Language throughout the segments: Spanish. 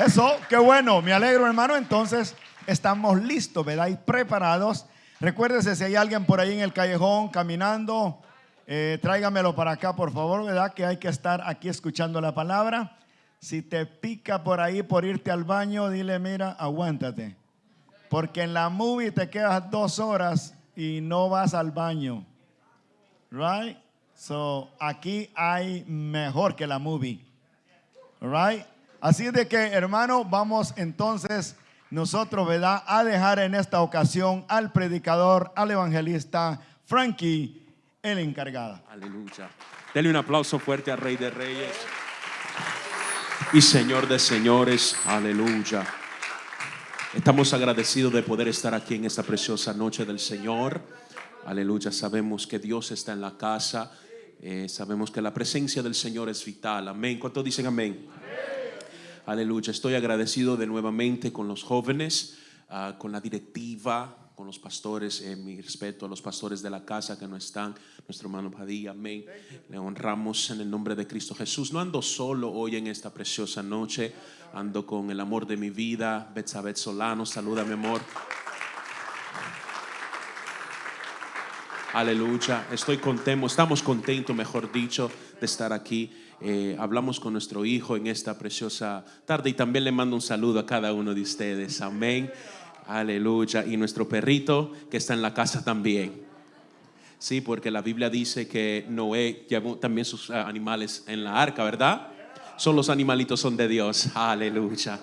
Eso, qué bueno, me alegro hermano. Entonces estamos listos, ¿verdad? Y preparados. Recuérdese si hay alguien por ahí en el callejón caminando, eh, tráigamelo para acá, por favor, ¿verdad? Que hay que estar aquí escuchando la palabra. Si te pica por ahí por irte al baño, dile, mira, aguántate. Porque en la movie te quedas dos horas y no vas al baño. Right? So, aquí hay mejor que la movie. Right? Así de que, hermano, vamos entonces nosotros, ¿verdad?, a dejar en esta ocasión al predicador, al evangelista Frankie, el encargado. Aleluya. Dele un aplauso fuerte al Rey de Reyes y Señor de Señores. Aleluya. Estamos agradecidos de poder estar aquí en esta preciosa noche del Señor. Aleluya. Sabemos que Dios está en la casa. Eh, sabemos que la presencia del Señor es vital. Amén. ¿Cuántos dicen amén? Aleluya. Estoy agradecido de nuevamente con los jóvenes, ah, con la directiva, con los pastores. Eh, mi respeto a los pastores de la casa que no están. Nuestro hermano Padilla. Amén. Le honramos en el nombre de Cristo Jesús. No ando solo hoy en esta preciosa noche. Ando con el amor de mi vida. Betsabet Solano. Saluda, mi amor. Aleluya. Estoy contento, estamos contentos, mejor dicho, de estar aquí. Eh, hablamos con nuestro hijo en esta preciosa tarde y también le mando un saludo a cada uno de ustedes. Amén. Aleluya. Y nuestro perrito que está en la casa también. Sí, porque la Biblia dice que Noé llevó también sus ah, animales en la arca, ¿verdad? Son los animalitos son de Dios. Aleluya.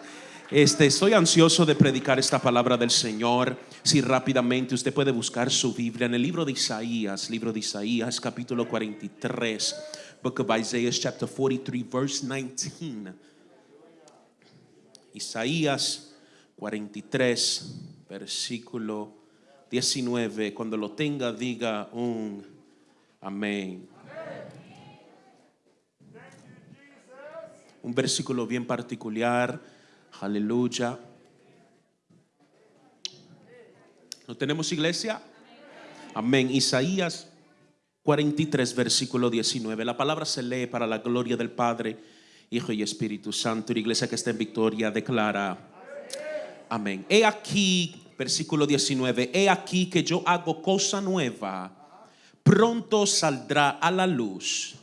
Este, estoy ansioso de predicar esta palabra del Señor. Si rápidamente usted puede buscar su Biblia en el libro de Isaías, libro de Isaías, capítulo 43, Book of Isaiah, chapter 43, verse 19. Isaías 43, versículo 19. Cuando lo tenga, diga un amén. Un versículo bien particular Aleluya. ¿No tenemos iglesia? Amén. Isaías 43, versículo 19. La palabra se lee para la gloria del Padre, Hijo y Espíritu Santo. La iglesia que está en victoria declara. Amén. He aquí, versículo 19. He aquí que yo hago cosa nueva. Pronto saldrá a la luz.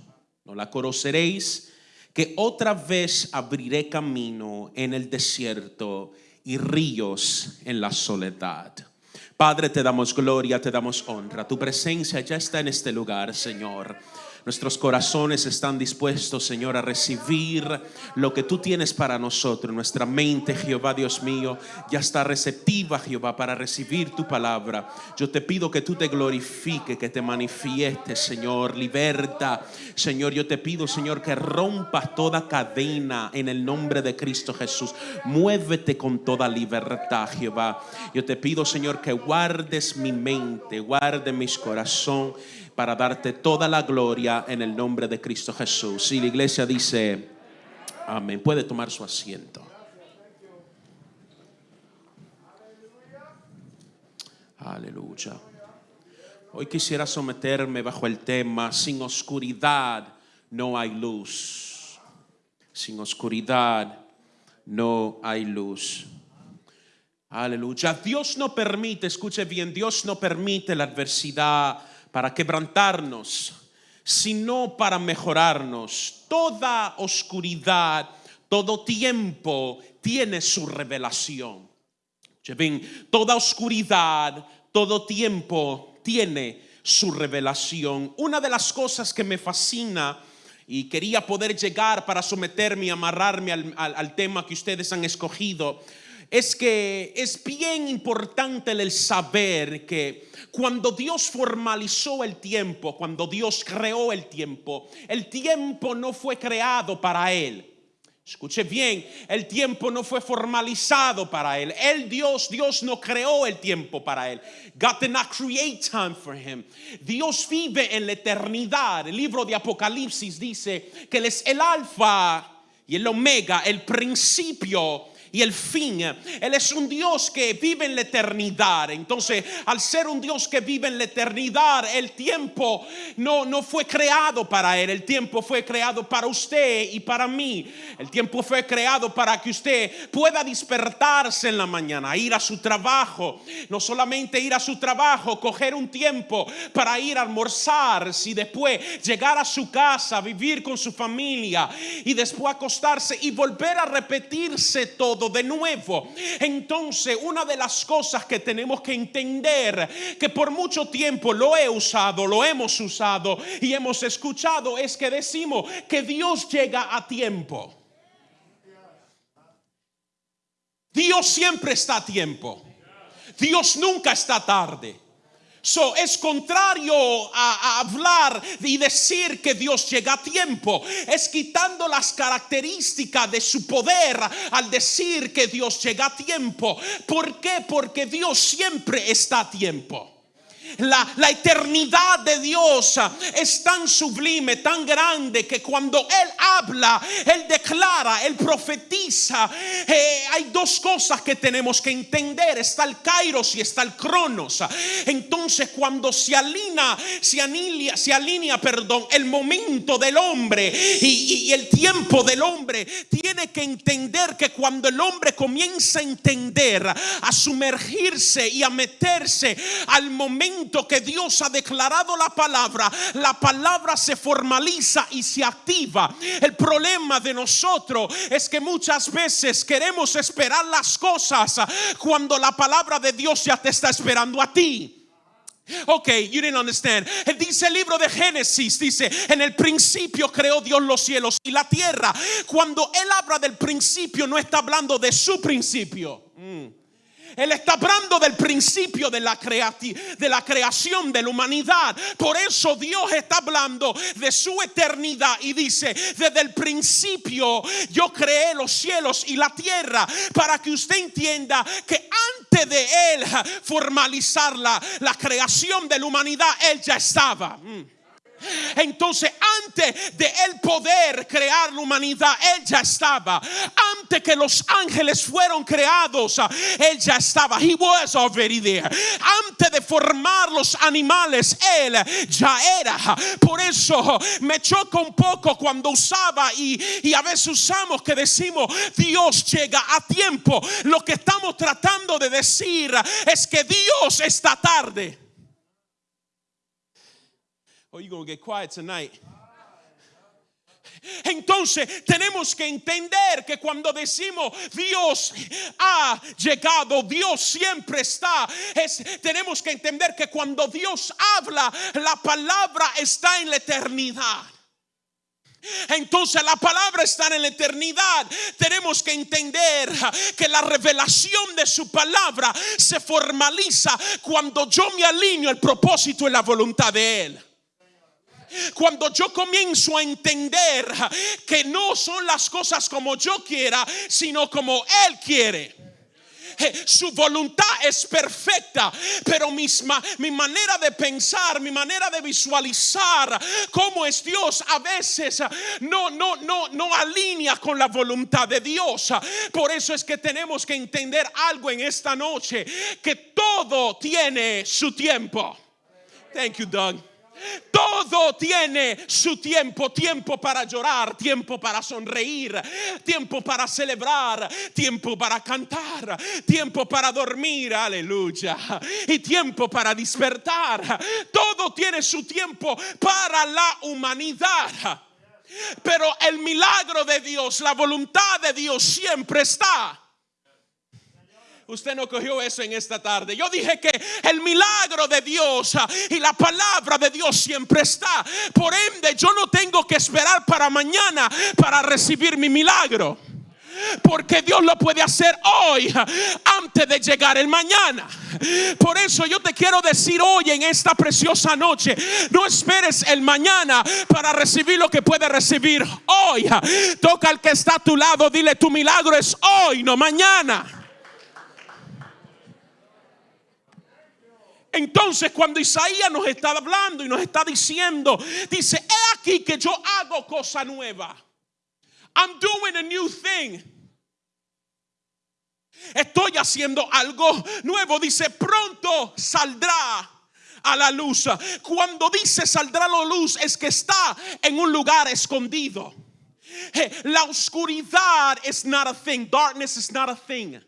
No la conoceréis que otra vez abriré camino en el desierto y ríos en la soledad. Padre, te damos gloria, te damos honra. Tu presencia ya está en este lugar, Señor. Nuestros corazones están dispuestos, Señor, a recibir lo que tú tienes para nosotros. Nuestra mente, Jehová Dios mío, ya está receptiva, Jehová, para recibir tu palabra. Yo te pido que tú te glorifiques, que te manifiestes, Señor. Liberta, Señor. Yo te pido, Señor, que rompas toda cadena en el nombre de Cristo Jesús. Muévete con toda libertad, Jehová. Yo te pido, Señor, que guardes mi mente, guarde mis corazón para darte toda la gloria en el nombre de Cristo Jesús. Y la iglesia dice, amén. Puede tomar su asiento. Aleluya. Hoy quisiera someterme bajo el tema, sin oscuridad no hay luz. Sin oscuridad no hay luz. Aleluya. Dios no permite, escuche bien, Dios no permite la adversidad para quebrantarnos, sino para mejorarnos. Toda oscuridad, todo tiempo tiene su revelación. toda oscuridad, todo tiempo tiene su revelación. Una de las cosas que me fascina y quería poder llegar para someterme y amarrarme al, al tema que ustedes han escogido es que es bien importante el saber que cuando Dios formalizó el tiempo, cuando Dios creó el tiempo, el tiempo no fue creado para Él. Escuche bien, el tiempo no fue formalizado para él. El Dios, Dios no creó el tiempo para él. God did not create time for him. Dios vive en la eternidad. El libro de Apocalipsis dice que él es el alfa y el omega, el principio y el fin. Él es un Dios que vive en la eternidad. Entonces, al ser un Dios que vive en la eternidad, el tiempo no, no fue creado para Él. El tiempo fue creado para usted y para mí. El tiempo fue creado para que usted pueda despertarse en la mañana, ir a su trabajo. No solamente ir a su trabajo, coger un tiempo para ir a almorzar, y después llegar a su casa, vivir con su familia y después acostarse y volver a repetirse todo de nuevo. Entonces, una de las cosas que tenemos que entender, que por mucho tiempo lo he usado, lo hemos usado y hemos escuchado, es que decimos que Dios llega a tiempo. Dios siempre está a tiempo. Dios nunca está tarde. So, es contrario a, hablar y decir que Dios llega a tiempo. Es quitando las características de su poder al decir que Dios llega a tiempo. ¿Por qué? Porque Dios siempre está a tiempo. La, eternidad de Dios es tan sublime, tan grande, que cuando Él habla, Él declara, Él profetiza. Eh, hay dos cosas que tenemos que entender. Está el kairos y está el cronos. Entonces cuando se alinea, se alinea, se alinea perdón, el momento del hombre y, y el tiempo del hombre, tiene que entender que cuando el hombre comienza a entender, a sumergirse y a meterse al momento que Dios ha declarado la palabra, la palabra se formaliza y se activa. El problema de nosotros es que muchas veces queremos esperar las cosas cuando la palabra de Dios ya te está esperando a ti. Ok, you didn't understand. Dice el libro de Génesis, dice, en el principio creó Dios los cielos y la tierra. Cuando él habla del principio, no está hablando de su principio. Mm. Él está hablando del principio de la, creación de la humanidad. Por eso Dios está hablando de su eternidad y dice, desde el principio yo creé los cielos y la tierra para que usted entienda que antes de Él formalizar la, la creación de la humanidad, Él ya estaba. Mm. Entonces, antes de él poder crear la humanidad, él ya estaba. Que los ángeles fueron creados, él ya estaba. He was already there. Antes de formar los animales, él ya era. Por eso me choca un poco cuando usaba y, y a veces usamos que decimos Dios llega a tiempo. Lo que estamos tratando de decir es que Dios está tarde. Oh, you gonna get quiet tonight. Entonces tenemos que entender que cuando decimos Dios ha llegado, Dios siempre está, es, tenemos que entender que cuando Dios habla, la palabra está en la eternidad. Entonces la palabra está en la eternidad. Tenemos que entender que la revelación de su palabra se formaliza cuando yo me alineo al propósito y la voluntad de Él. Cuando yo comienzo a entender que no son las cosas como yo quiera, sino como Él quiere su voluntad es perfecta, pero mi manera de pensar, mi manera de visualizar cómo es Dios a veces no, no, no, no alinea con la voluntad de Dios. Por eso es que tenemos que entender algo en esta noche, que todo tiene su tiempo. Thank you, Doug. Todo tiene su tiempo, tiempo para llorar, tiempo para sonreír, tiempo para celebrar, tiempo para cantar, tiempo para dormir, aleluya, y tiempo para despertar. Todo tiene su tiempo para la humanidad. Pero el milagro de Dios, la voluntad de Dios siempre está Usted no cogió eso en esta tarde. Yo dije que el milagro de Dios ah, y la palabra de Dios siempre está. Por ende, yo no tengo que esperar para mañana para recibir mi milagro. Porque Dios lo puede hacer hoy ah, antes de llegar el mañana. Por eso yo te quiero decir hoy en esta preciosa noche, no esperes el mañana para recibir lo que puedes recibir hoy. Toca al que está a tu lado, dile tu milagro es hoy, no mañana. Entonces cuando Isaías nos está hablando y nos está diciendo, dice, he aquí que yo hago cosa nueva. I'm doing a new thing. Estoy haciendo algo nuevo. Dice, pronto saldrá a la luz. Cuando dice saldrá la luz es que está en un lugar escondido. La oscuridad is not a thing. Darkness is not a thing.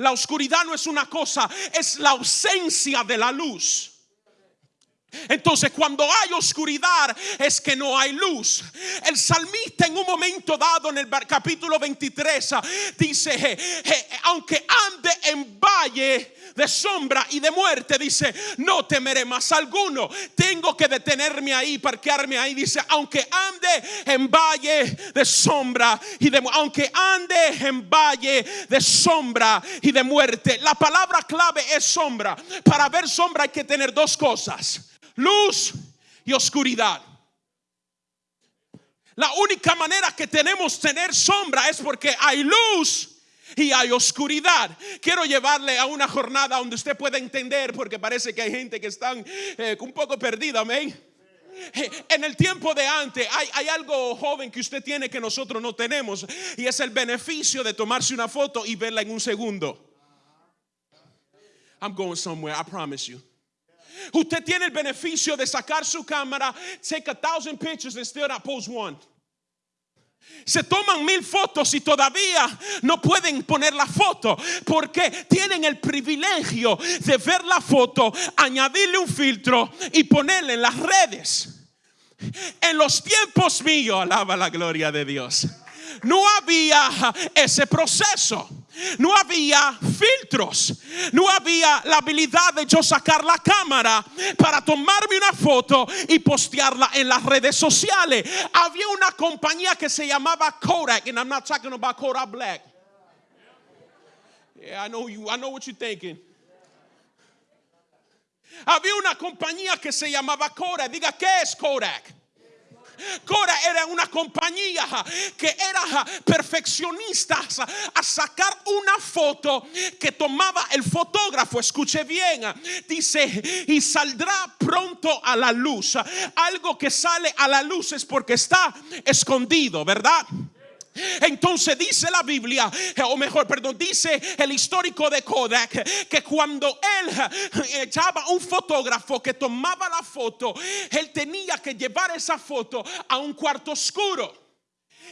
La oscuridad no es una cosa, es la ausencia de la luz. Entonces, cuando hay oscuridad, es que no hay luz. El salmista, en un momento dado, en el capítulo 23, ah, dice: Aunque ande en valle de sombra y de muerte, dice: No temeré más alguno. Tengo que detenerme ahí, parquearme ahí. Dice: Aunque ande en valle de sombra y de aunque ande en valle de sombra y de muerte. La palabra clave es sombra. Para ver sombra hay que tener dos cosas luz y oscuridad. La única manera que tenemos tener sombra es porque hay luz y hay oscuridad. Quiero llevarle a una jornada donde usted pueda entender, porque parece que hay gente que están eh, un poco perdida, amén. Eh, En el tiempo de antes hay, hay algo joven que usted tiene que nosotros no tenemos y es el beneficio de tomarse una foto y verla en un segundo. I'm going somewhere, I promise you. Usted tiene el beneficio de sacar su cámara, take a thousand pictures and still not post one. Se toman mil fotos y todavía no pueden poner la foto porque tienen el privilegio de ver la foto, añadirle un filtro y ponerla en las redes. En los tiempos míos, alaba la gloria de Dios, no había ese proceso. No había filtros, no había la habilidad de yo sacar la cámara para tomarme una foto y postearla en las redes sociales. Había una compañía que se llamaba Kodak, and I'm not talking about Kodak Black. Yeah, I know you, I know what you're thinking. Había una compañía que se llamaba Kodak. Diga, ¿qué es Kodak? Kodak era una compañía que era perfeccionista a sacar una foto que tomaba el fotógrafo. Escuche bien, dice, y saldrá pronto a la luz. Algo que sale a la luz es porque está escondido, ¿verdad? Entonces dice la Biblia, o mejor, perdón, dice el histórico de Kodak que cuando él echaba un fotógrafo que tomaba la foto, él tenía que llevar esa foto a un cuarto oscuro.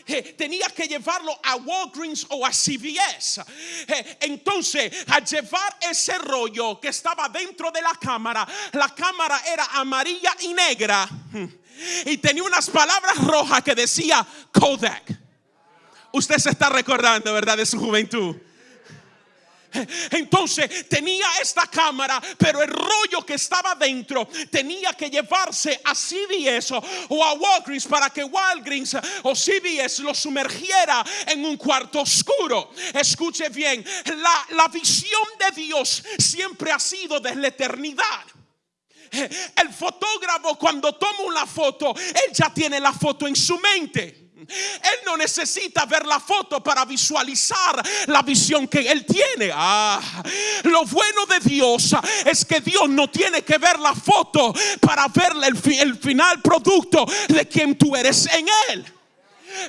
Eh, tenía que llevarlo a Walgreens o a CVS. Eh, entonces, al llevar ese rollo que estaba dentro de la cámara, la cámara era amarilla y negra y tenía unas palabras rojas que decía Kodak. Usted se está recordando, ¿verdad? De su juventud. Entonces tenía esta cámara, pero el rollo que estaba dentro tenía que llevarse a CVS o, a Walgreens para que Walgreens o CVS lo sumergiera en un cuarto oscuro. Escuche bien, la, la visión de Dios siempre ha sido desde la eternidad. El fotógrafo cuando toma una foto, él ya tiene la foto en su mente. Él no necesita ver la foto para visualizar la visión que él tiene. Ah, lo bueno de Dios es que Dios no tiene que ver la foto para ver el, el final producto de quien tú eres en él.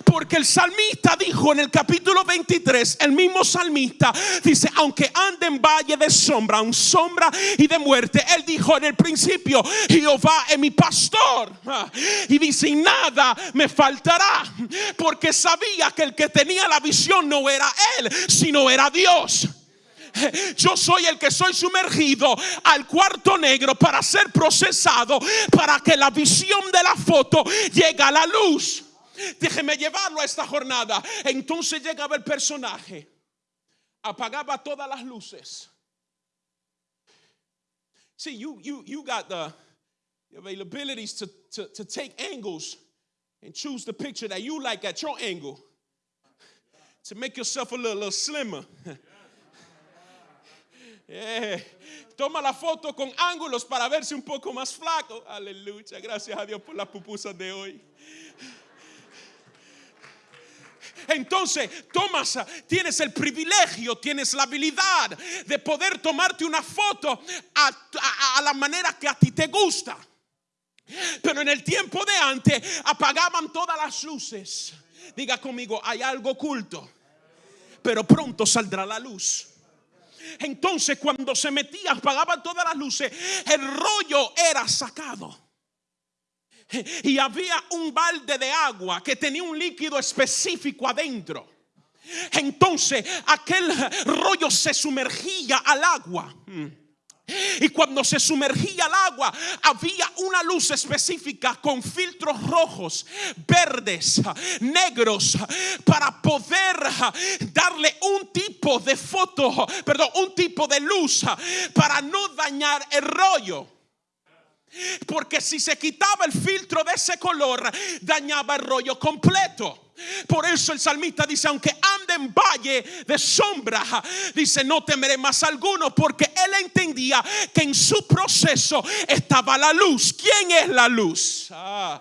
Porque el salmista dijo en el capítulo 23, el mismo salmista dice, aunque ande en valle de sombra, un sombra y de muerte, él dijo en el principio, Jehová es mi pastor. Ah, Y dice, nada me faltará, porque sabía que el que tenía la visión no era él, sino era Dios. Yo soy el que soy sumergido al cuarto negro para ser procesado, para que la visión de la foto llegue a la luz. Déjeme llevarlo a esta jornada. Entonces llegaba el personaje, apagaba todas las luces. See, you you you got the availabilities to, to, to take angles and choose the picture that you like at your angle to make yourself a little, little slimmer. Toma la foto con ángulos para verse un poco más flaco. Aleluya. Gracias a Dios por las pupusas de hoy. Entonces, tomas, tienes el privilegio, tienes la habilidad de poder tomarte una foto a, a- la manera que a ti te gusta. Pero en el tiempo de antes apagaban todas las luces. Diga conmigo, hay algo oculto. pero pronto saldrá la luz. Entonces cuando se metía, apagaban todas las luces, el rollo era sacado. Y había un balde de agua que tenía un líquido específico adentro. Entonces aquel rollo se sumergía al agua. Y cuando se sumergía al agua, había una luz específica con filtros rojos, verdes, negros, para poder darle un tipo de foto, perdón, un tipo de luz para no dañar el rollo. Porque si se quitaba el filtro de ese color, dañaba el rollo completo. Por eso el salmista dice, aunque ande en valle de sombra, dice, no temeré más alguno, porque él entendía que en su proceso estaba la luz. ¿Quién es la luz? Ah,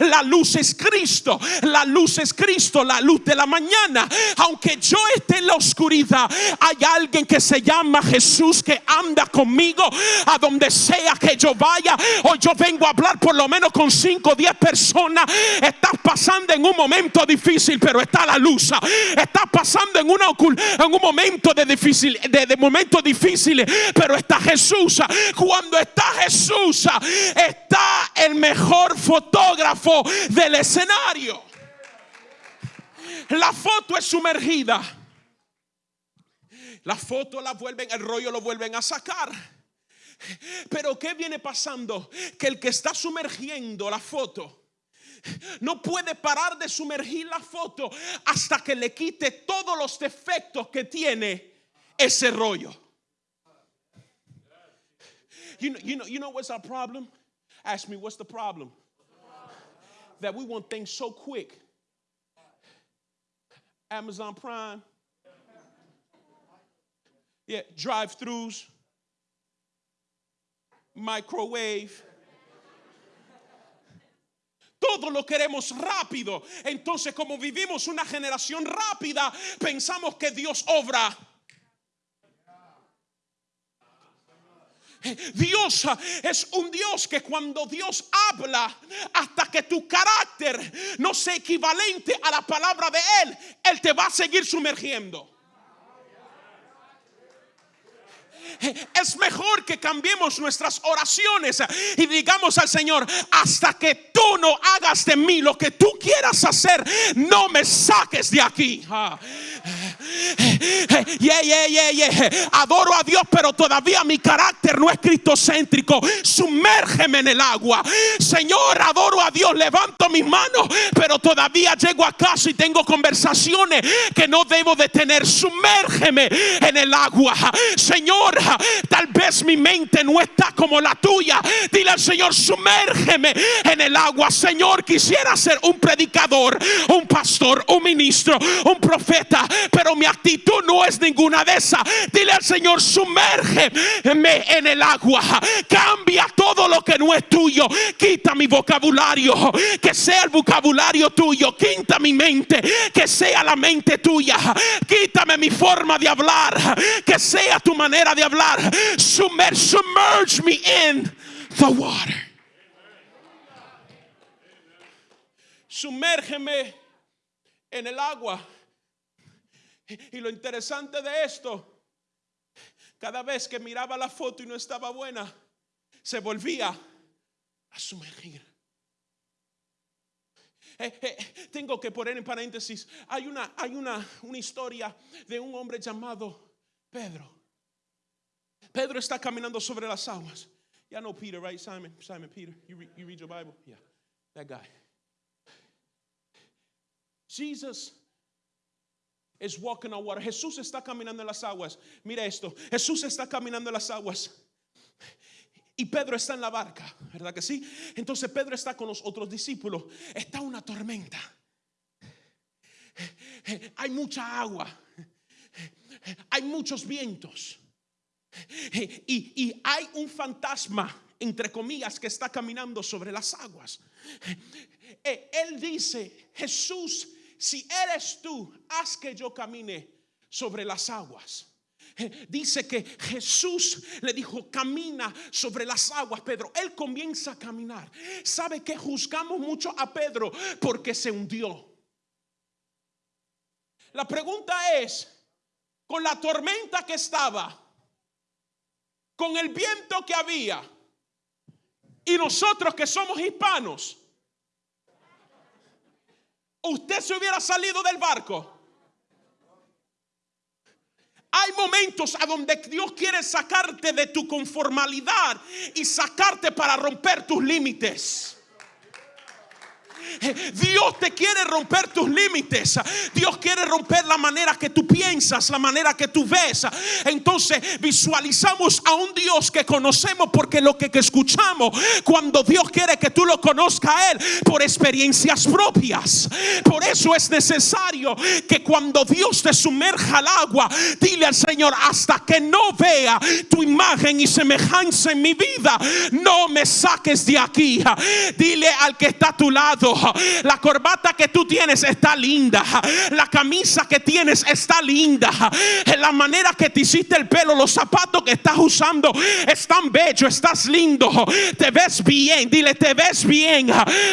la luz es Cristo, la luz es Cristo, la luz de la mañana. Aunque yo esté en la oscuridad, hay alguien que se llama Jesús que anda conmigo a donde sea que yo vaya. Hoy yo vengo a hablar por lo menos con 5 o 10 personas. Estás pasando en un momento difícil, pero está la luz. Está pasando en, una, en un momento de, difícil, de, de difíciles, pero está Jesús. Cuando está Jesús, está el mejor fotógrafo del escenario. La foto es sumergida. La foto la vuelven, el rollo lo vuelven a sacar. Pero ¿qué viene pasando? Que el que está sumergiendo la foto no puede parar de sumergir la foto hasta que le quite todos los defectos que tiene ese rollo. You know, you know, you know what's our problem? Ask me, what's the problem? That we want things so quick. Amazon Prime. Yeah, drive throughs, microwave. Todo lo queremos rápido. Entonces, como vivimos una generación rápida, pensamos que Dios obra. Dios es un Dios que cuando Dios habla, hasta que tu carácter no sea equivalente a la palabra de Él, Él te va a seguir sumergiendo. Es mejor que cambiemos nuestras oraciones y digamos al Señor, hasta que tú no hagas de mí lo que tú quieras hacer, no me saques de aquí. Yeah, yeah, yeah, yeah. Adoro a Dios, pero todavía mi carácter no es cristocéntrico. Sumérgeme en el agua. Señor, adoro a Dios, levanto mis manos, pero todavía llego a casa y tengo conversaciones que no debo de tener. Sumérgeme en el agua. Señor, tal vez mi mente no está como la tuya. Dile al Señor, sumérgeme en el agua. Señor, quisiera ser un predicador, un pastor, un ministro, un profeta, pero mi actitud no es ninguna de esas. Dile al Señor, sumérgeme en el agua. Cambia todo lo que no es tuyo. Quita mi vocabulario, que sea el vocabulario tuyo. Quita mi mente, que sea la mente tuya. Quítame mi forma de hablar, que sea tu manera de hablar submerge me in the water. Sumérgeme en el agua. Y lo interesante de esto, cada vez que miraba la foto y no estaba buena, se volvía a sumergir. Eh, eh, tengo que poner en paréntesis, hay una, hay una, una historia de un hombre llamado Pedro. Pedro está caminando sobre las aguas. Ya know Peter, right? Simon, Simon Peter. You, you read your Bible? Yeah, that guy. Jesus is walking on water. Jesús está caminando en las aguas. Mira esto. Jesús está caminando en las aguas. Y Pedro está en la barca, ¿verdad que sí? Entonces Pedro está con los otros discípulos. Está una tormenta. Hay mucha agua. Hay muchos vientos. Y, hay un fantasma, entre comillas, que está caminando sobre las aguas. Eh, él dice, Jesús, si eres tú, haz que yo camine sobre las aguas. Dice que Jesús le dijo, camina sobre las aguas, Pedro. Él comienza a caminar. ¿Sabe que juzgamos mucho a Pedro porque se hundió? La pregunta es, con la tormenta que estaba, con el viento que había, y nosotros que somos hispanos, usted se hubiera salido del barco. Hay momentos a donde Dios quiere sacarte de tu conformalidad y sacarte para romper tus límites. Dios te quiere romper tus límites. Dios quiere romper la manera que tú piensas, la manera que tú ves. Entonces visualizamos a un Dios que conocemos porque lo que, escuchamos cuando Dios quiere que tú lo conozcas a Él por experiencias propias. Por eso es necesario que cuando Dios te sumerja al agua, dile al Señor, hasta que no vea tu imagen y semejanza en mi vida, no me saques de aquí. Dile al que está a tu lado, la corbata que tú tienes está linda. La camisa que tienes está linda. La manera que te hiciste el pelo, los zapatos que estás usando están bellos, estás lindo. Te ves bien, dile, te ves bien.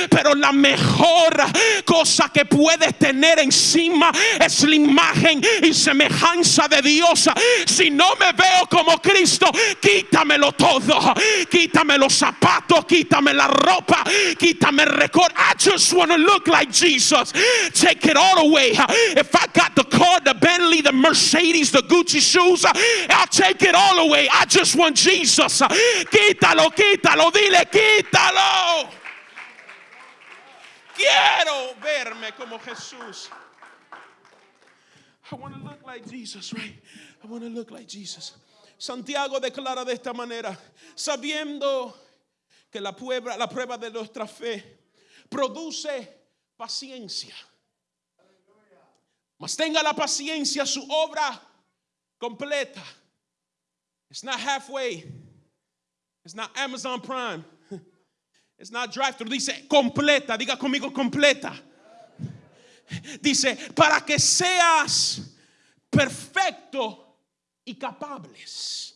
Pero la mejor cosa que puedes tener encima es la imagen y semejanza de Dios. Si no me veo como Cristo, quítamelo todo. Quítame los zapatos, quítame la ropa, quítame el récord. Just want to look like Jesus. Take it all away. If I got the car, the Bentley, the Mercedes, the Gucci shoes, I'll take it all away. I just want Jesus. Quítalo, quítalo, dile, quítalo. Quiero verme como Jesús. I want to look like Jesus, right? I want to look like Jesus. Santiago declara de esta manera, sabiendo que la prueba, la prueba de nuestra fe produce paciencia. Mas tenga la paciencia su obra completa. It's not halfway. It's not Amazon Prime. It's not drive through. Dice completa. Diga conmigo completa. Dice para que seas perfecto y capables.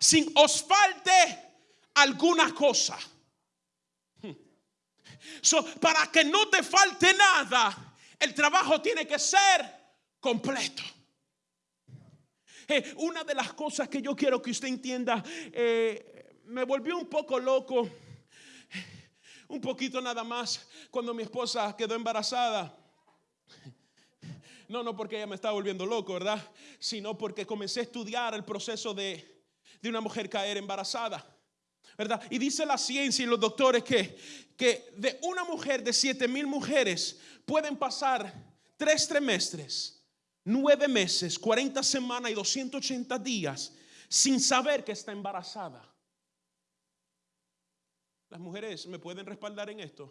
Sin os falte alguna cosa. So, para que no te falte nada, el trabajo tiene que ser completo. Eh, una de las cosas que yo quiero que usted entienda, eh, me volvió un poco loco, un poquito nada más, cuando mi esposa quedó embarazada. No, no porque ella me estaba volviendo loco, ¿verdad? Sino porque comencé a estudiar el proceso de, de una mujer caer embarazada. ¿Verdad? Y dice la ciencia y los doctores que, que de una mujer de 7 mil mujeres pueden pasar tres trimestres, nueve meses, 40 semanas y 280 días sin saber que está embarazada. Las mujeres me pueden respaldar en esto.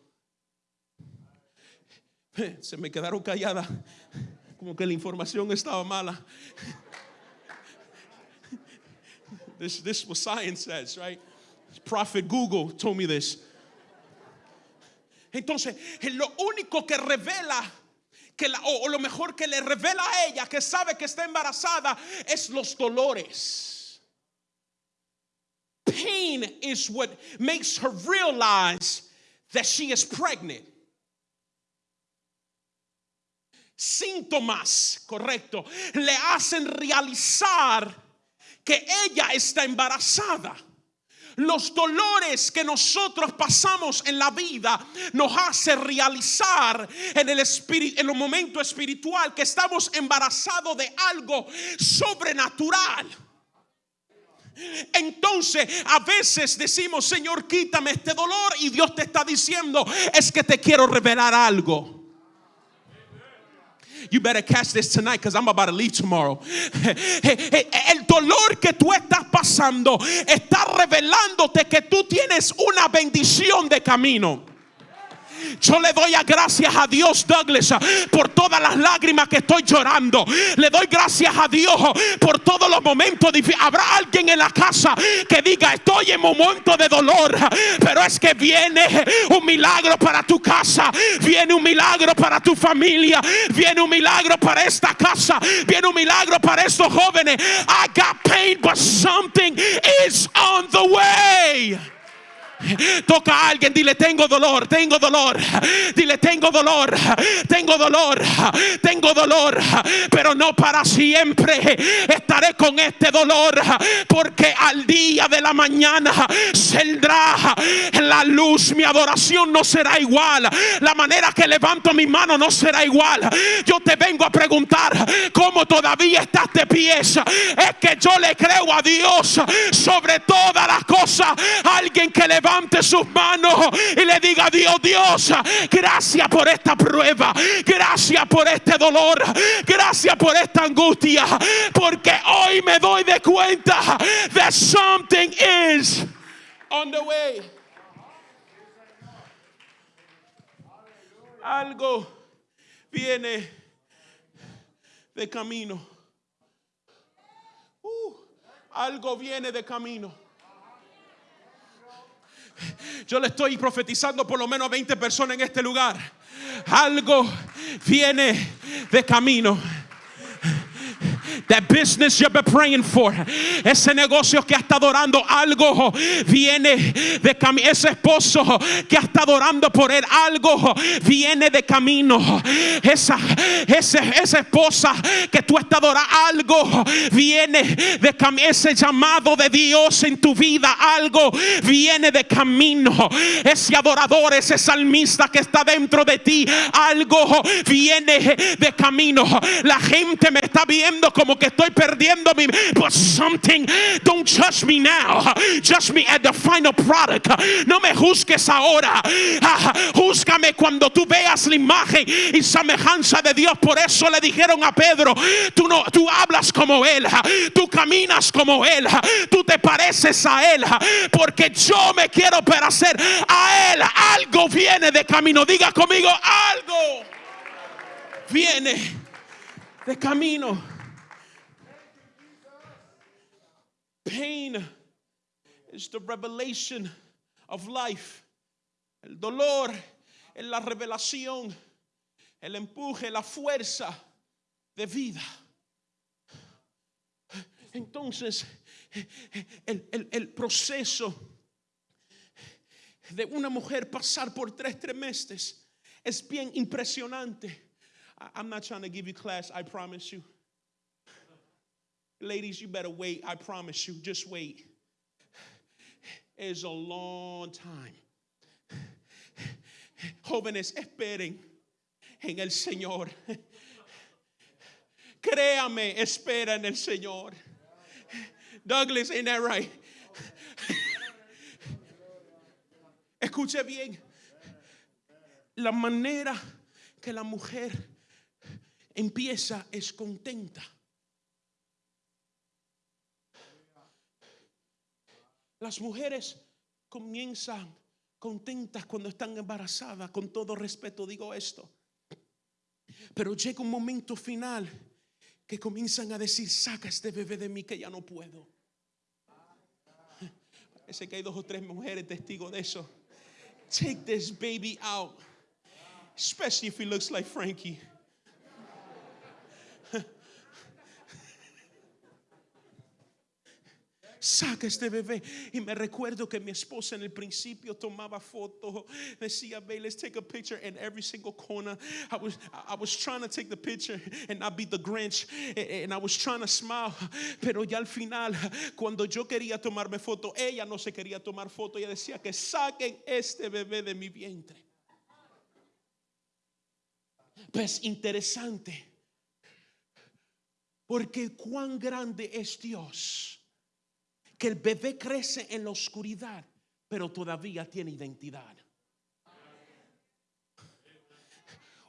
Se me quedaron calladas, como que la información estaba mala. This, this was science says, right? Prophet Google told me this. Entonces, lo único que revela que la, o, lo mejor que le revela a ella que sabe que está embarazada es los dolores. Pain is what makes her realize that she is pregnant. Síntomas, correcto, le hacen realizar que ella está embarazada. Los dolores que nosotros pasamos en la vida nos hace realizar en el espíritu, en el momento espiritual que estamos embarazados de algo sobrenatural. Entonces a veces decimos, Señor, quítame este dolor y Dios te está diciendo, es que te quiero revelar algo. You better catch this tonight because I'm about to leave tomorrow. El dolor que tú estás pasando está revelándote que tú tienes una bendición de camino. Yo le doy gracias a Dios, Douglas, por todas las lágrimas que estoy llorando. Le doy gracias a Dios por todos los momentos difíciles. Habrá alguien en la casa que diga, estoy en momento de dolor, pero es que viene un milagro para tu casa, viene un milagro para tu familia, viene un milagro para esta casa, viene un milagro para estos jóvenes. I got pain, but something is on the way. Toca a alguien, dile, tengo dolor, tengo dolor. Dile, tengo dolor, tengo dolor, tengo dolor. Pero no para siempre. Estaré con este dolor porque al día de la mañana saldrá la luz. Mi adoración no será igual. La manera que levanto mi mano no será igual. Yo te vengo a preguntar cómo todavía estás de pies. Es que yo le creo a Dios sobre todas las cosas. Alguien que levante sus manos y le diga Dios, Dios, gracias por esta prueba. Gracias por este dolor. Gracias por esta angustia. Porque hoy me doy de cuenta that something is on the way. Algo viene de camino. Uh, algo viene de camino. Yo le estoy profetizando por lo menos a 20 personas en este lugar. Algo viene de camino. That business you've been praying for. Ese negocio que ha estado algo viene de camino. Ese esposo que ha estado por él algo viene de camino. Esa, ese, esa esposa que tú has estado orando algo viene de camino. Ese llamado de Dios en tu vida algo viene de camino. Ese adorador, ese salmista que está dentro de ti algo viene de camino. La gente me está viendo como que estoy perdiendo mi but something don't judge me now. Judge me at the final product. No me juzgues ahora. Júzgame cuando tú veas la imagen y semejanza de Dios. Por eso le dijeron a Pedro tú no tú hablas como él tú caminas como él tú te pareces a él porque yo me quiero parecer a él. Algo viene de camino. Diga conmigo algo viene de camino Pain is the revelation of life. El dolor es la revelación, el empuje, la fuerza de vida. Entonces, el, el, el proceso de una mujer pasar por tres trimestres es bien impresionante. I'm not trying to give you class, I promise you. Ladies, you better wait. I promise you. Just wait. It's a long time. Jóvenes, esperen en el Señor. Créame, espera en el Señor. Douglas, ain't that right? Escuche bien. La manera que la mujer empieza es contenta. Las mujeres comienzan contentas cuando están embarazadas, con todo respeto digo esto. Pero llega un momento final que comienzan a decir, saca este bebé de mí que ya no puedo. Parece que hay dos o tres mujeres testigos de eso. Take this baby out, especially if he looks like Frankie. Saca este bebé. Y me recuerdo que mi esposa en el principio tomaba fotos, decía, babe, let's take a picture in every single corner. I was, I was trying to take the picture and not be the Grinch, and I was trying to smile, pero ya al final, cuando yo quería tomarme foto, ella no se quería tomar foto, ella decía que saquen este bebé de mi vientre. Pues interesante, porque cuán grande es Dios que el bebé crece en la oscuridad, pero todavía tiene identidad.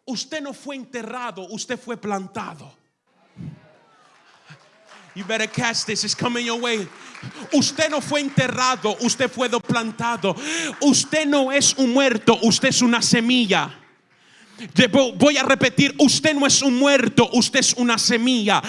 Usted no fue enterrado, usted fue plantado. You better catch this, it's coming your way. Usted no fue enterrado, usted fue plantado. Usted no es un muerto, usted es una semilla. Voy a repetir, usted no es un muerto, usted es una semilla.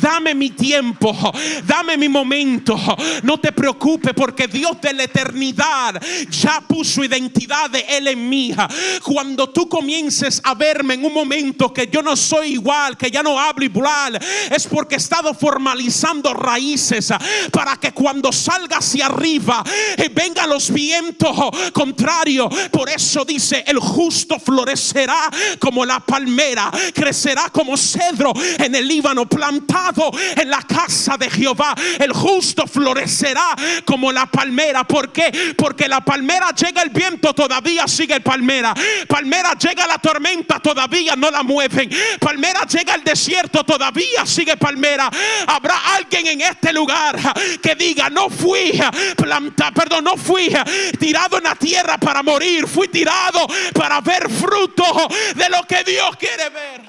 Dame mi tiempo, dame mi momento. No te preocupes porque Dios de la eternidad ya puso identidad de Él en mí. Cuando tú comiences a verme en un momento que yo no soy igual, que ya no hablo igual, es porque he estado formalizando raíces para que cuando salga hacia arriba eh, vengan los vientos contrarios. Por eso dice, el justo florecerá como la palmera, crecerá como cedro en el Líbano, plantado en la casa de Jehová. El justo florecerá como la palmera. ¿Por qué? Porque la palmera llega el viento, todavía sigue palmera. Palmera llega la tormenta, todavía no la mueven. Palmera llega el desierto, todavía sigue palmera. Habrá alguien en este lugar que diga, no fui planta, perdón, no fui tirado en la tierra para morir, fui tirado para ver fruto de lo que Dios quiere ver.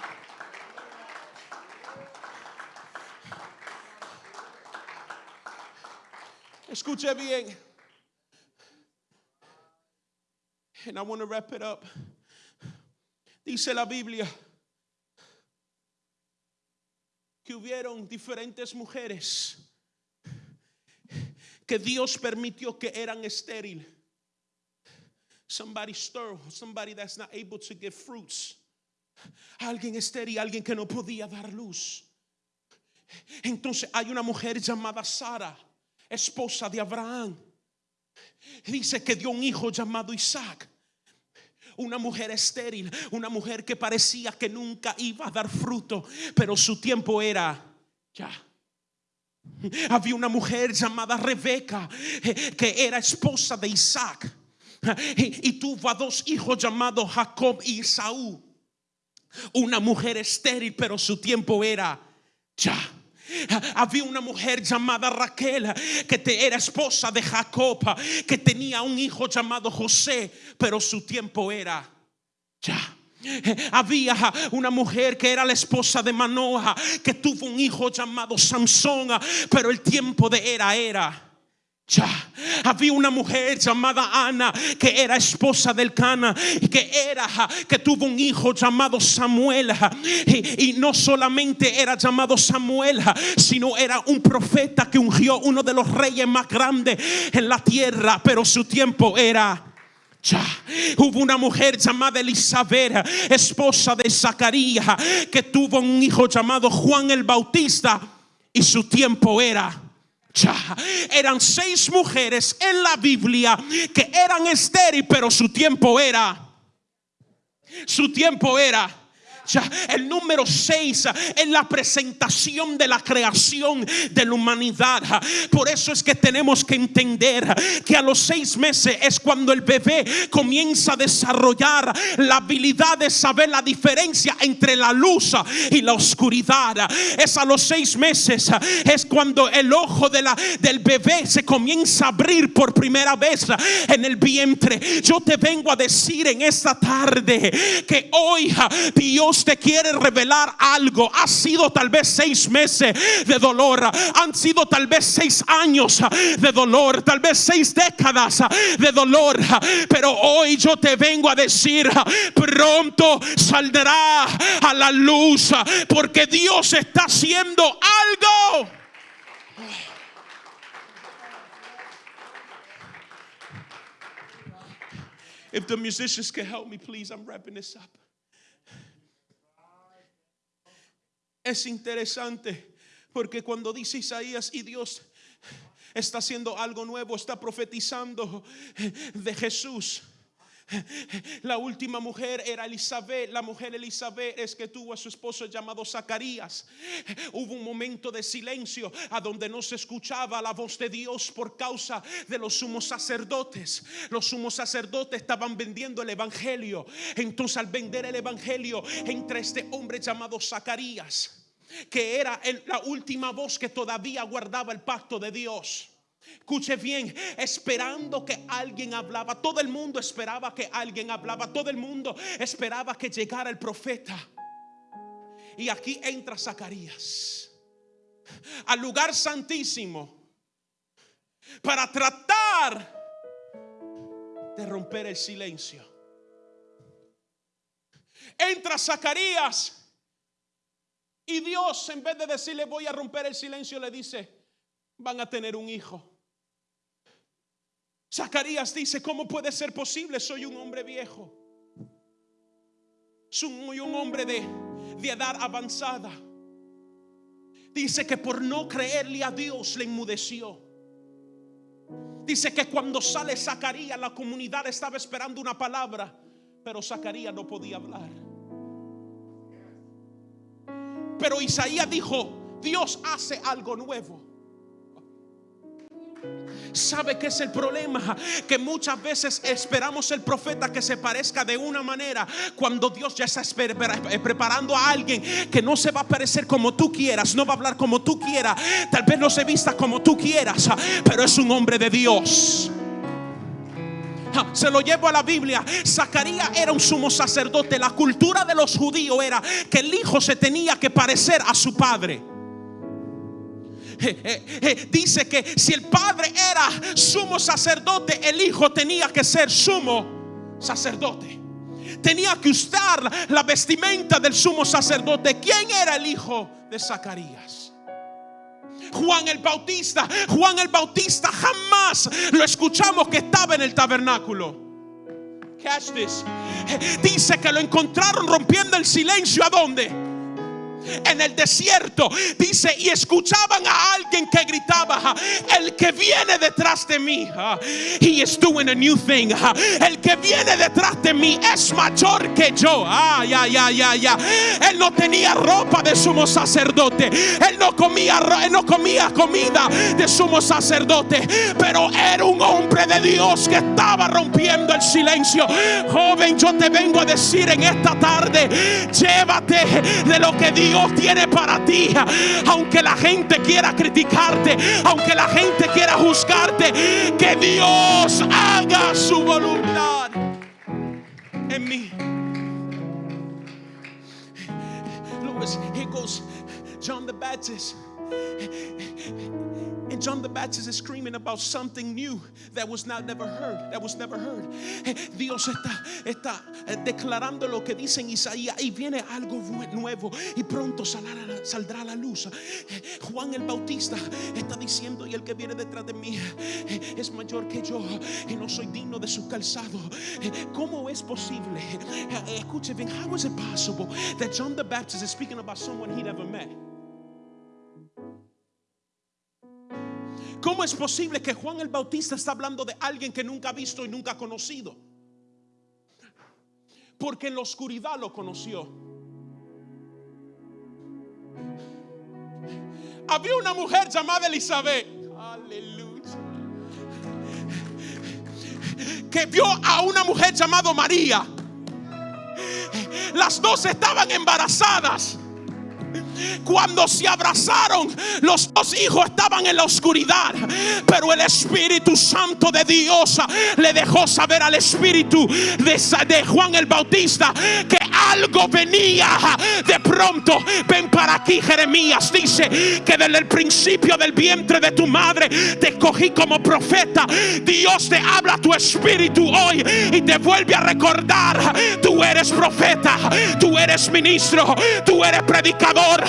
Escuche bien. And I want to wrap it up. Dice la Biblia que hubieron diferentes mujeres que Dios permitió que eran estéril. Somebody stir, somebody that's not able to give fruits. Alguien estéril, alguien que no podía dar luz. Entonces hay una mujer llamada Sara, esposa de Abraham. Dice que dio un hijo llamado Isaac. Una mujer estéril, una mujer que parecía que nunca iba a dar fruto, pero su tiempo era ya. Había una mujer llamada Rebeca eh, que era esposa de Isaac y, tuvo a dos hijos llamados Jacob y Esaú. Una mujer estéril, pero su tiempo era ya. Había una mujer llamada Raquel que era esposa de Jacob, que tenía un hijo llamado José, pero su tiempo era ya. Había una mujer que era la esposa de Manoa, que tuvo un hijo llamado Samson, pero el tiempo de era era. Ya había una mujer llamada Ana que era esposa del Cana y que era que tuvo un hijo llamado Samuel y, y no solamente era llamado Samuel sino era un profeta que ungió uno de los reyes más grandes en la tierra pero su tiempo era ya. Hubo una mujer llamada Elizabeth, esposa de Zacarías, que tuvo un hijo llamado Juan el Bautista y su tiempo era Eran seis mujeres en la Biblia que eran estéril, pero su tiempo era. Su tiempo era. El número 6 en la presentación de la creación de la humanidad. Por eso es que tenemos que entender que a los seis meses es cuando el bebé comienza a desarrollar la habilidad de saber la diferencia entre la luz y la oscuridad. Es a los seis meses, es cuando el ojo de la, del bebé se comienza a abrir por primera vez en el vientre. Yo te vengo a decir en esta tarde que hoy Dios te quiere revelar algo. Ha sido tal vez seis meses de dolor, han sido tal vez seis años de dolor, tal vez seis décadas de dolor, pero hoy yo te vengo a decir, pronto saldrá a la luz porque Dios está haciendo algo. If the musicians can help me, please, I'm wrapping this up. Es interesante porque cuando dice Isaías y Dios está haciendo algo nuevo, está profetizando de Jesús. La última mujer era Elizabeth. La mujer Elizabeth es que tuvo a su esposo llamado Zacarías. Hubo un momento de silencio a donde no se escuchaba la voz de Dios por causa de los sumos sacerdotes. Los sumos sacerdotes estaban vendiendo el evangelio. Entonces al vender el evangelio entra este hombre llamado Zacarías, que era la última voz que todavía guardaba el pacto de Dios. Escuche bien, esperando que alguien hablaba. Todo el mundo esperaba que alguien hablaba. Todo el mundo esperaba que llegara el profeta. Y aquí entra Zacarías al lugar santísimo para tratar de romper el silencio. Entra Zacarías y Dios, en vez de decirle voy a romper el silencio, le dice, van a tener un hijo. Zacarías dice, ¿cómo puede ser posible? Soy un hombre viejo. Soy un hombre de, de edad avanzada. Dice que por no creerle a Dios le inmudeció. Dice que cuando sale Zacarías, la comunidad estaba esperando una palabra, pero Zacarías no podía hablar. Pero Isaías dijo, Dios hace algo nuevo. ¿Sabe qué es el problema? Que muchas veces esperamos el profeta que se parezca de una manera cuando Dios ya está eh, preparando a alguien que no se va a parecer como tú quieras, no va a hablar como tú quieras, tal vez no se vista como tú quieras, pero es un hombre de Dios. Se lo llevo a la Biblia. Zacarías era un sumo sacerdote. La cultura de los judíos era que el hijo se tenía que parecer a su padre. Dice que si el padre era sumo sacerdote, el hijo tenía que ser sumo sacerdote. Tenía que usar la vestimenta del sumo sacerdote. ¿Quién era el hijo de Zacarías? Juan el Bautista. Juan el Bautista jamás lo escuchamos que estaba en el tabernáculo. Catch this. Dice que lo encontraron rompiendo el silencio. ¿A dónde? En el desierto. Dice, y escuchaban a alguien que gritaba, el que viene detrás de mí, he is doing a new thing. El que viene detrás de mí es mayor que yo. Ay, ay, ay, ay, Él no tenía ropa de sumo sacerdote. Él no comía, él no comía comida de sumo sacerdote. Pero era un hombre de Dios que estaba rompiendo el silencio. Joven, yo te vengo a decir en esta tarde, llévate de lo que Dios Dios tiene para ti. Aunque la gente quiera criticarte, aunque la gente quiera juzgarte, que Dios haga su voluntad en mí. He goes, John the Baptist. And John the Baptist is screaming about something new that was not never heard, that was never heard. Dios está, declarando lo que dice Isaías y viene algo nuevo y pronto saldrá, la luz. Juan el Bautista está diciendo y el que viene detrás de mí es mayor que yo y no soy digno de su calzado. ¿Cómo es posible? Escuche bien, how is it possible that John the Baptist is speaking about someone he never met? ¿Cómo es posible que Juan el Bautista está hablando de alguien que nunca ha visto y nunca ha conocido? Porque en la oscuridad lo conoció. Había una mujer llamada Elizabeth. Aleluya. Que vio a una mujer llamada María. Las dos estaban embarazadas. Cuando se abrazaron, los dos hijos estaban en la oscuridad, pero el Espíritu Santo de Dios le dejó saber al Espíritu de, Juan el Bautista que algo venía de pronto. Ven para aquí, Jeremías dice que desde el principio del vientre de tu madre te escogí como profeta. Dios te habla tu espíritu hoy y te vuelve a recordar, tú eres profeta, tú eres ministro, tú eres predicador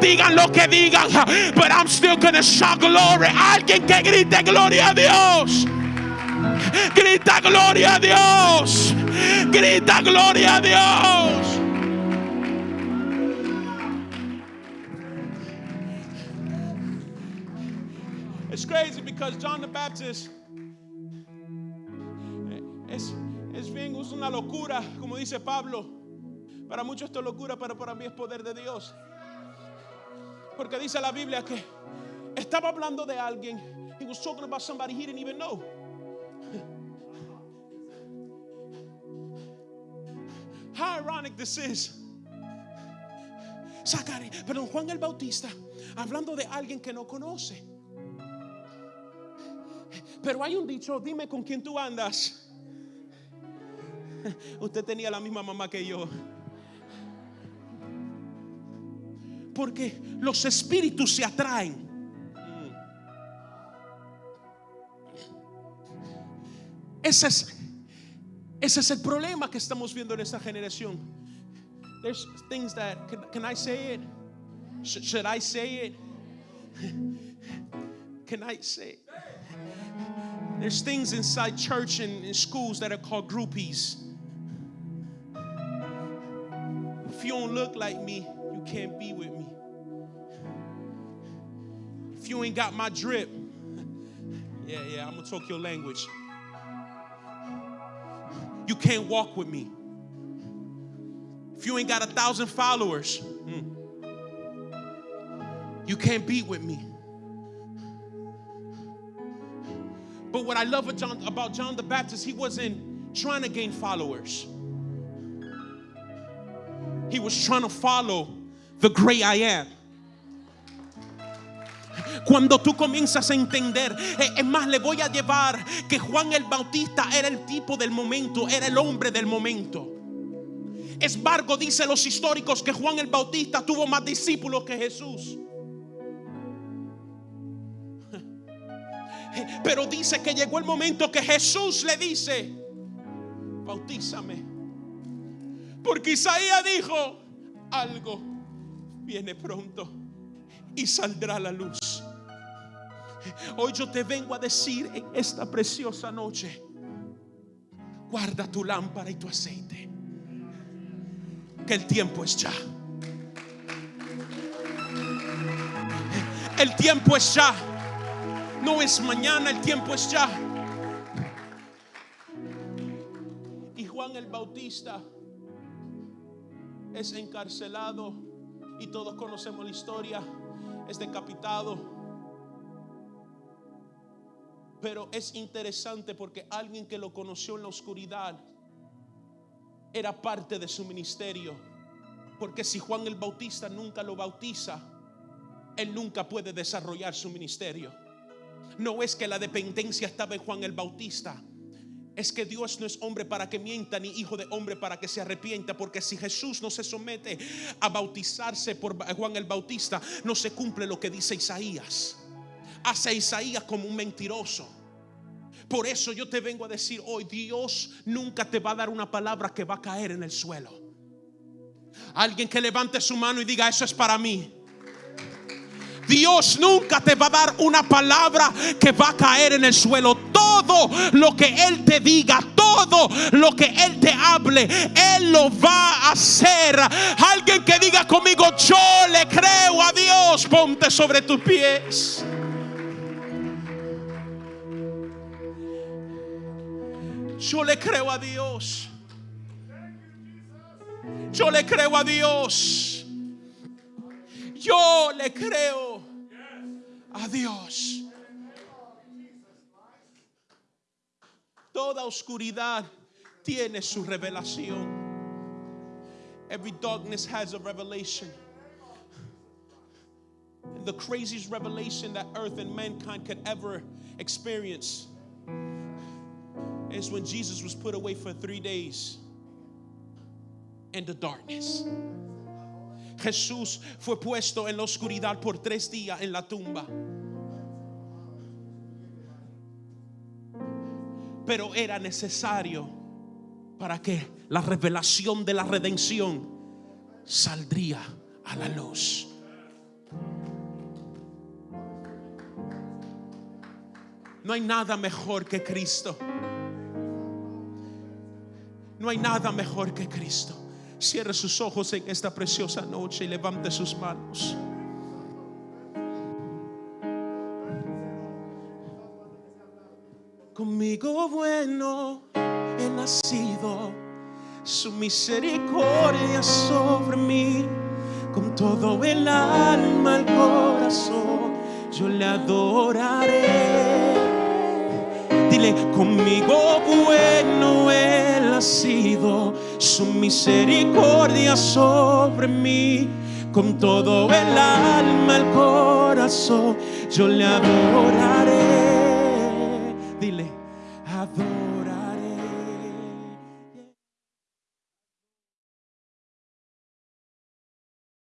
Digan lo que digan. But I'm still gonna shout glory. Alguien que grite gloria a Dios. Grita gloria a Dios. Grita gloria a Dios. It's crazy because John the Baptist es, es bien, es una locura, como dice Pablo. Para muchos esto es locura, pero para mí es poder de Dios. Porque dice la Biblia que estaba hablando de alguien. He was talking about somebody he didn't even know. How ironic this is. Zacari, perdón, Juan el Bautista, hablando de alguien que no conoce. Pero hay un dicho, dime con quién tú andas. Usted tenía la misma mamá que yo. Porque los espíritus se atraen. Ese es, ese es el problema que estamos viendo en esta generación. there's things that, can, can I say it? Sh- should I say it? Can I say it? There's things inside church and in schools that are called groupies. If you don't look like me, you can't be with me. If you ain't got my drip, yeah, yeah, I'm gonna talk your language. You can't walk with me. If you ain't got a thousand followers, mm, you can't be with me. But what I love John, about John the Baptist, he wasn't trying to gain followers. He was trying to follow the great I am. Cuando tú comienzas a entender, eh, es más, le voy a llevar que Juan el Bautista era el tipo del momento, era el hombre del momento. Es embargo, dice los históricos que Juan el Bautista tuvo más discípulos que Jesús. Pero dice que llegó el momento que Jesús le dice, bautízame. Porque Isaías dijo, algo viene pronto y saldrá la luz. Hoy yo te vengo a decir en esta preciosa noche, guarda tu lámpara y tu aceite, que el tiempo es ya. El tiempo es ya. No es mañana, el tiempo es ya. Y Juan el Bautista es encarcelado y todos conocemos la historia, es decapitado. Pero es interesante porque alguien que lo conoció en la oscuridad era parte de su ministerio. Porque si Juan el Bautista nunca lo bautiza, él nunca puede desarrollar su ministerio. No es que la dependencia estaba en Juan el Bautista. Es que Dios no es hombre para que mienta, ni hijo de hombre para que se arrepienta. Porque si Jesús no se somete a bautizarse por Juan el Bautista, no se cumple lo que dice Isaías. Hace Isaías como un mentiroso. Por eso yo te vengo a decir hoy, Dios nunca te va a dar una palabra que va a caer en el suelo. Alguien que levante su mano y diga, eso es para mí. Dios nunca te va a dar una palabra que va a caer en el suelo. Todo lo que Él te diga, todo lo que Él te hable, Él lo va a hacer. Alguien que diga conmigo, yo le creo a Dios, ponte sobre tus pies. Yo le creo a Dios. Yo le creo a Dios. Yo le creo a Dios. Toda oscuridad tiene su revelación. Every darkness has a revelation. And the craziest revelation that earth and mankind could ever experience is when Jesus was put away for three days in the darkness. Jesús fue puesto en la oscuridad por tres días en la tumba. Pero era necesario para que la revelación de la redención saldría a la luz. No hay nada mejor que Cristo. No hay nada mejor que Cristo. Cierre sus ojos en esta preciosa noche y levante sus manos. Conmigo bueno he nacido, su misericordia sobre mí, con todo el alma, el corazón, yo le adoraré. Dile, conmigo bueno él sido, su misericordia sobre mí, con todo el alma, el corazón, yo le adoraré. Dile.